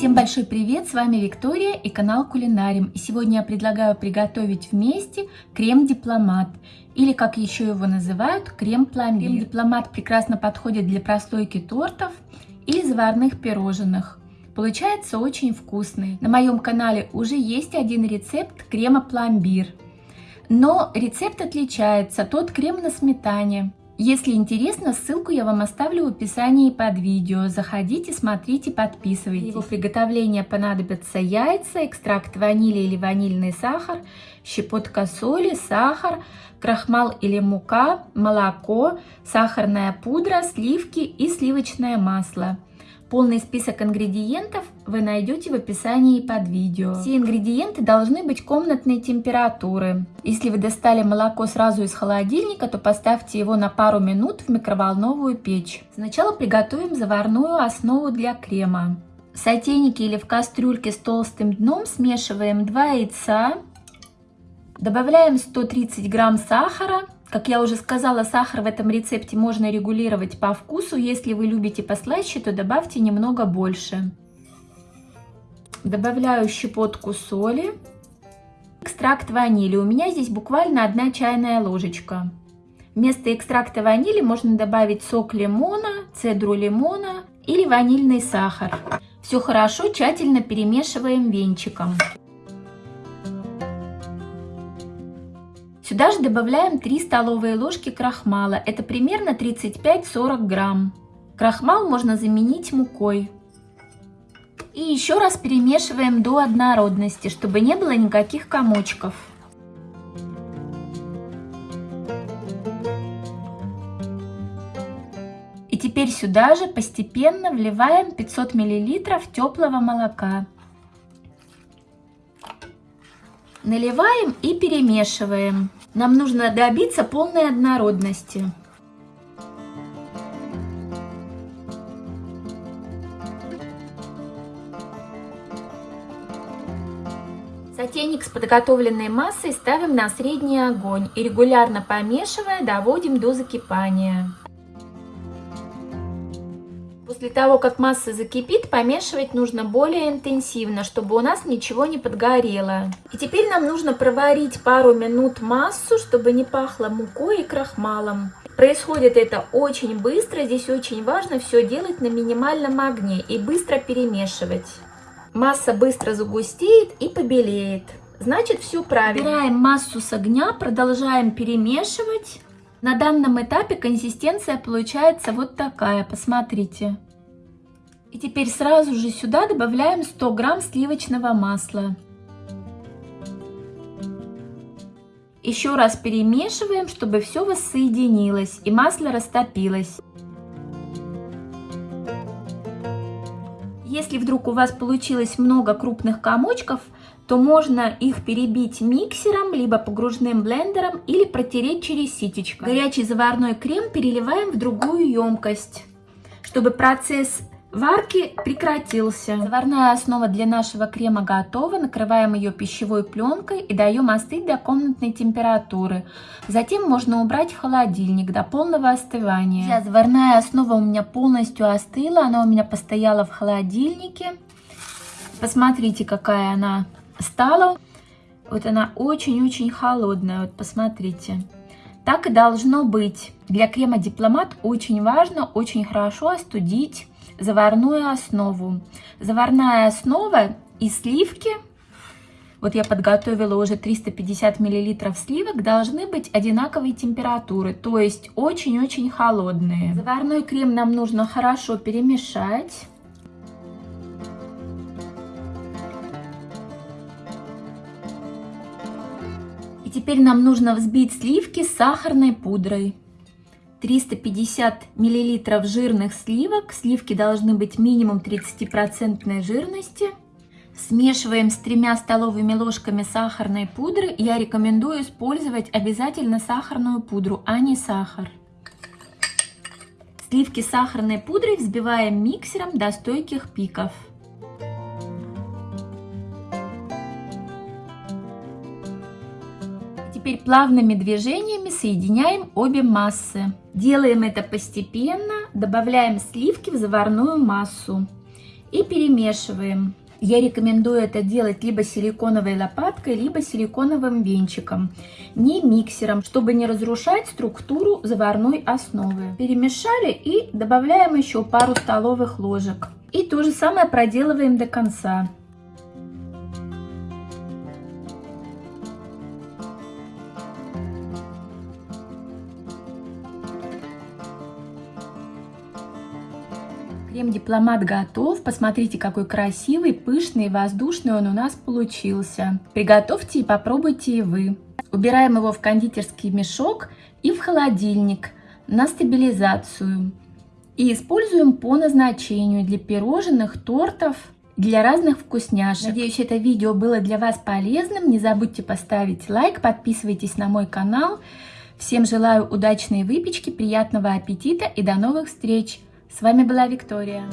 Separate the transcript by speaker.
Speaker 1: Всем большой привет, с вами Виктория и канал Кулинарим. И сегодня я предлагаю приготовить вместе крем-дипломат, или как еще его называют, крем-пломбир. Крем-дипломат прекрасно подходит для прослойки тортов или заварных пирожных. Получается очень вкусный. На моем канале уже есть один рецепт крема-пломбир. Но рецепт отличается, тот крем на сметане. Если интересно, ссылку я вам оставлю в описании под видео. Заходите, смотрите, подписывайтесь. Для его приготовления понадобятся яйца, экстракт ванили или ванильный сахар, щепотка соли, сахар, крахмал или мука, молоко, сахарная пудра, сливки и сливочное масло. Полный список ингредиентов вы найдете в описании под видео. Все ингредиенты должны быть комнатной температуры. Если вы достали молоко сразу из холодильника, то поставьте его на пару минут в микроволновую печь. Сначала приготовим заварную основу для крема. В сотейнике или в кастрюльке с толстым дном смешиваем 2 яйца, добавляем 130 грамм сахара, как я уже сказала, сахар в этом рецепте можно регулировать по вкусу. Если вы любите послаще, то добавьте немного больше. Добавляю щепотку соли. Экстракт ванили. У меня здесь буквально одна чайная ложечка. Вместо экстракта ванили можно добавить сок лимона, цедру лимона или ванильный сахар. Все хорошо тщательно перемешиваем венчиком. Сюда же добавляем 3 столовые ложки крахмала. Это примерно 35-40 грамм. Крахмал можно заменить мукой. И еще раз перемешиваем до однородности, чтобы не было никаких комочков. И теперь сюда же постепенно вливаем 500 мл теплого молока. Наливаем и перемешиваем. Нам нужно добиться полной однородности. Сотейник с подготовленной массой ставим на средний огонь и регулярно помешивая доводим до закипания. После того, как масса закипит, помешивать нужно более интенсивно, чтобы у нас ничего не подгорело. И теперь нам нужно проварить пару минут массу, чтобы не пахло мукой и крахмалом. Происходит это очень быстро, здесь очень важно все делать на минимальном огне и быстро перемешивать. Масса быстро загустеет и побелеет. Значит, все правильно. Убираем массу с огня, продолжаем перемешивать. На данном этапе консистенция получается вот такая, посмотрите. И теперь сразу же сюда добавляем 100 грамм сливочного масла. Еще раз перемешиваем, чтобы все воссоединилось и масло растопилось. Если вдруг у вас получилось много крупных комочков, то можно их перебить миксером, либо погружным блендером или протереть через ситечко. Горячий заварной крем переливаем в другую емкость, чтобы процесс варки прекратился. Заварная основа для нашего крема готова. Накрываем ее пищевой пленкой и даем остыть до комнатной температуры. Затем можно убрать в холодильник до полного остывания. Сейчас заварная основа у меня полностью остыла. Она у меня постояла в холодильнике. Посмотрите, какая она стала. Вот она очень-очень холодная, вот посмотрите. Так и должно быть. Для крема Дипломат очень важно, очень хорошо остудить заварную основу. Заварная основа и сливки, вот я подготовила уже 350 миллилитров сливок, должны быть одинаковой температуры, то есть очень-очень холодные. Заварной крем нам нужно хорошо перемешать. И теперь нам нужно взбить сливки с сахарной пудрой. 350 миллилитров жирных сливок. Сливки должны быть минимум 30% жирности. Смешиваем с тремя столовыми ложками сахарной пудры. Я рекомендую использовать обязательно сахарную пудру, а не сахар. Сливки с сахарной пудрой взбиваем миксером до стойких пиков. Теперь плавными движениями соединяем обе массы. Делаем это постепенно, добавляем сливки в заварную массу и перемешиваем. Я рекомендую это делать либо силиконовой лопаткой, либо силиконовым венчиком, не миксером, чтобы не разрушать структуру заварной основы. Перемешали и добавляем еще пару столовых ложек. И то же самое проделываем до конца. Крем-дипломат готов. Посмотрите, какой красивый, пышный воздушный он у нас получился. Приготовьте и попробуйте и вы. Убираем его в кондитерский мешок и в холодильник на стабилизацию. И используем по назначению для пирожных, тортов, для разных вкусняшек. Надеюсь, это видео было для вас полезным. Не забудьте поставить лайк, подписывайтесь на мой канал. Всем желаю удачной выпечки, приятного аппетита и до новых встреч! С вами была Виктория.